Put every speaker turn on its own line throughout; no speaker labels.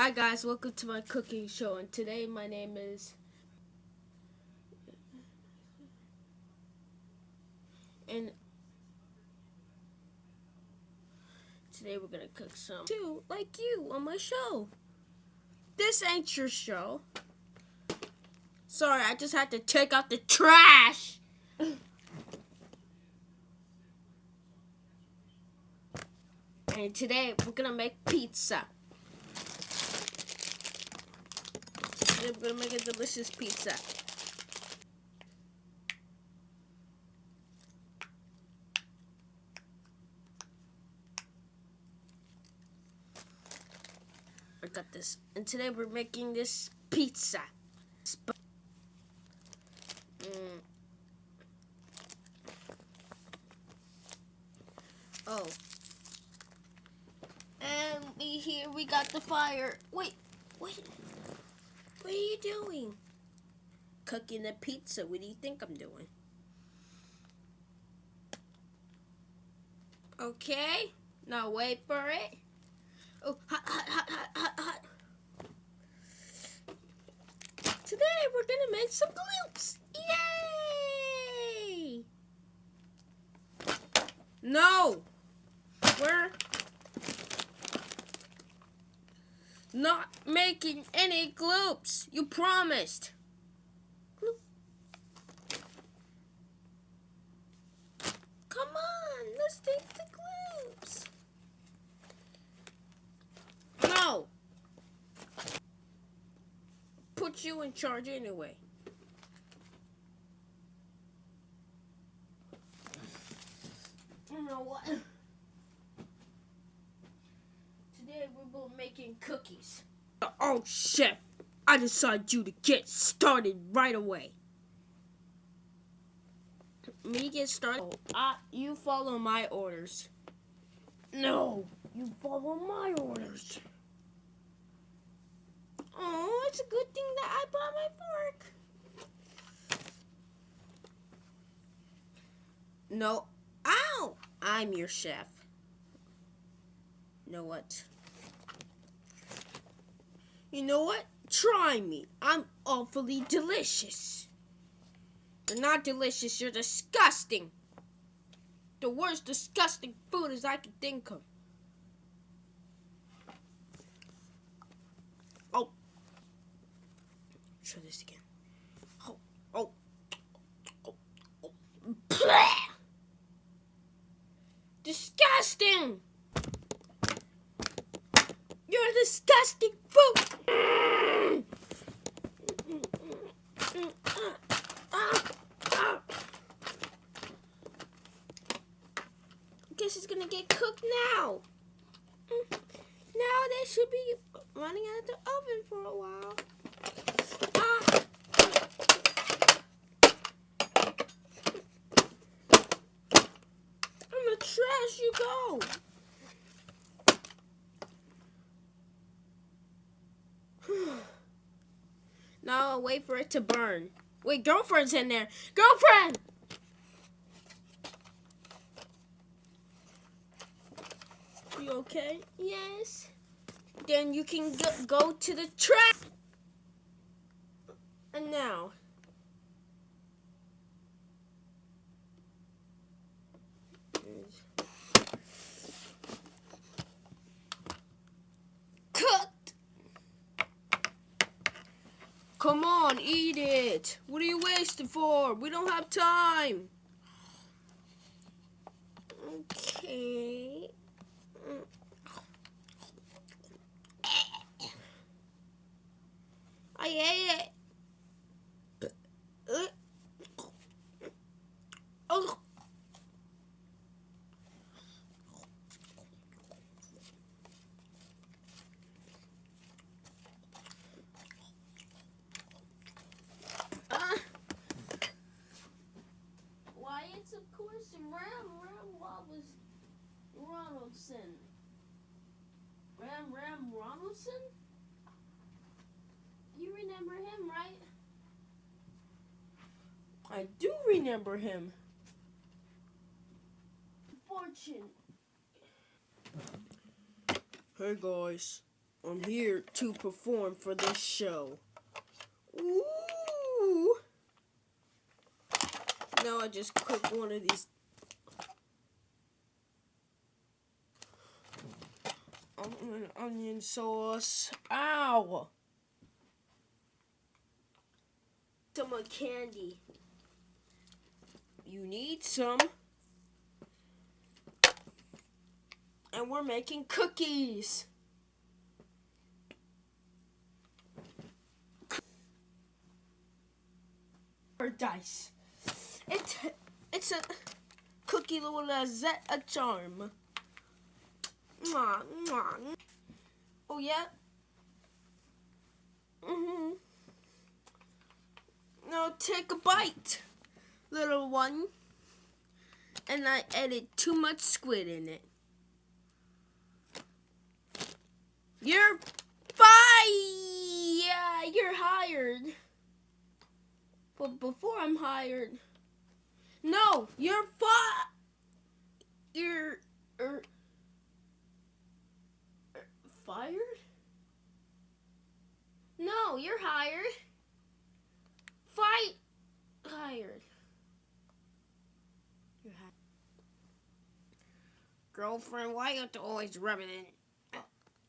Hi guys, welcome to my cooking show and today my name is and today we're gonna cook some too like you on my show. This ain't your show. Sorry, I just had to take out the trash. and today we're gonna make pizza. We're gonna make a delicious pizza. I got this. And today we're making this pizza. Mm. Oh. And we here we got the fire. Wait, wait. Doing? Cooking a pizza. What do you think I'm doing? Okay. Now wait for it. Oh, hot, hot, hot, hot, hot, hot. Today we're gonna make some gloops. Yay! No! We're not making any gloops. You promised. Come on, let's take the gloops. No. Put you in charge anyway. You know what? Today we're both making cookies. Oh, chef, I decided you to get started right away. Me get started? Oh, uh, you follow my orders. No, you follow my orders. Oh, it's a good thing that I bought my fork. No, ow! I'm your chef. You know what? You know what? Try me. I'm awfully delicious. You're not delicious, you're disgusting. The worst disgusting food as I can think of. Oh. Try this again. Oh, oh, oh, oh. Disgusting! You're a disgusting Guess is gonna get cooked now. Now they should be running out of the oven for a while. Ah. I'm trash you go. now I'll wait for it to burn. Wait, girlfriend's in there. Girlfriend! You okay? Yes. Then you can go, to the track. And now. Come on, eat it. What are you wasting for? We don't have time. Okay. I ate it. Oh. Uh. Why, it's of course Ram Ram was Ronaldson. Ram Ram Ronaldson? You remember him, right? I do remember him. Fortune. Hey guys, I'm here to perform for this show. Ooh. Now I just cook one of these. Onion, onion sauce. Ow! Some candy. You need some. And we're making cookies. Paradise. It's it's a cookie Lizette a charm. Oh yeah. Mhm. Now take a bite, little one. And I added too much squid in it. You're fired. Yeah, you're hired. But before I'm hired, no, you're fired. You're er, fired. No, you're hired. Fight hired. You're hired. Girlfriend, why you have to always rub it in?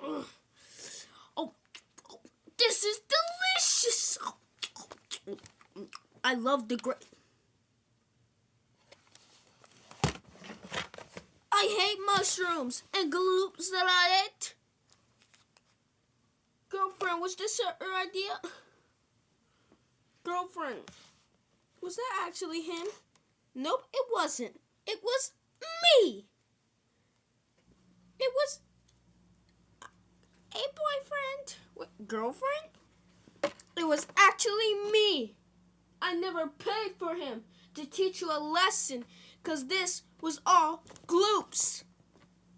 Oh, oh, this is delicious. I love the great. I hate mushrooms and gloops that I ate. Girlfriend, was this your idea? Girlfriend, was that actually him? Nope, it wasn't. It was me. It was a boyfriend. What, girlfriend? It was actually me. I never paid for him to teach you a lesson because this was all gloops.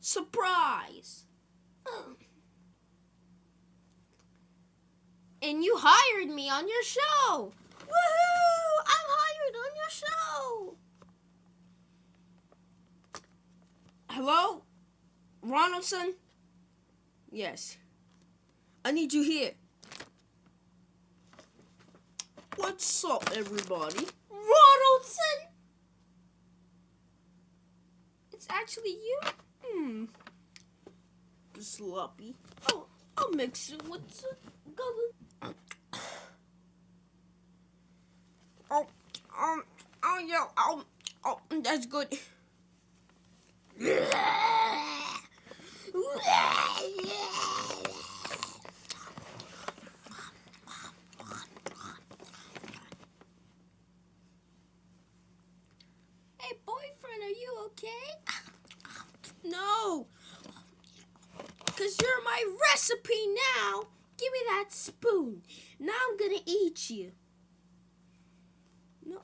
Surprise. And you hired me on your show. Woohoo! I'm hired on your show. Hello? Ronaldson? Yes. I need you here. What's up, everybody? Ronaldson! It's actually you? Hmm. Sloppy. Oh, I'll mix it with some color. Oh, um, oh, yeah, oh, oh, that's good. Hey, boyfriend, are you okay? No. Because you're my recipe now. Give me that spoon. Now I'm going to eat you. No.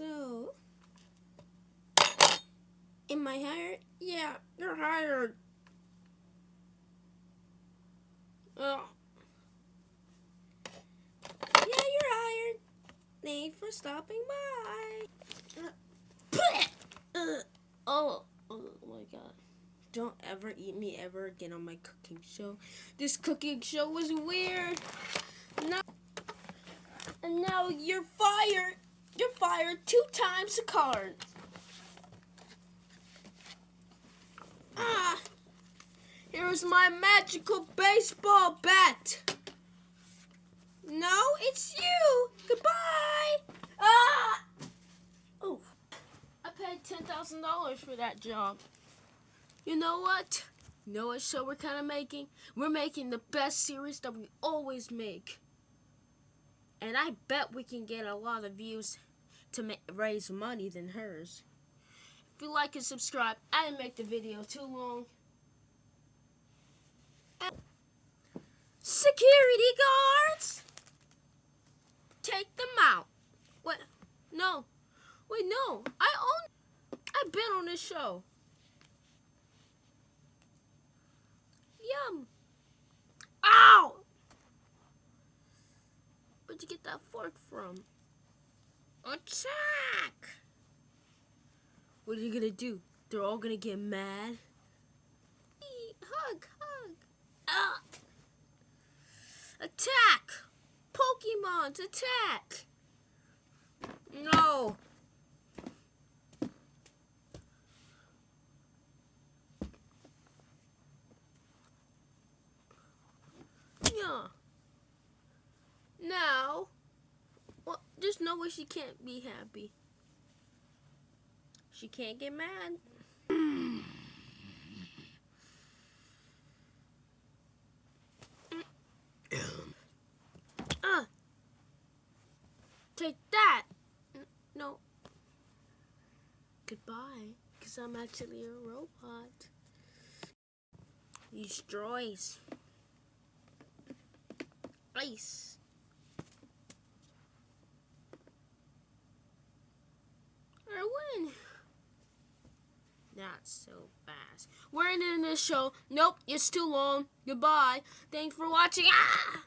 So. Am I hired? Yeah, you're hired. Oh. Yeah, you're hired. Thanks for stopping by. Uh, oh, oh my god. Don't ever eat me ever again on my cooking show. This cooking show was weird. No. And now you're fired. You're fired two times a card. Ah. Here's my magical baseball bat. No, it's you. Goodbye. Ah. Oh. I paid $10,000 for that job. You know what? You know what show we're kind of making? We're making the best series that we always make. And I bet we can get a lot of views to raise money than hers. If you like and subscribe, I didn't make the video too long. Security guards! Take them out. What? No. Wait, no. I own. I've been on this show. Yum. Ow! Where'd you get that fork from? Oh, attack! What are you gonna do? They're all gonna get mad. Eat, hug, hug. Ah. Attack! Pokemon's attack! No! Way she can't be happy. She can't get mad. uh, take that. No. Goodbye, because I'm actually a robot. Droids. Ice. I win. Not so fast. We're ending this show. Nope, it's too long. Goodbye. Thanks for watching. Ah!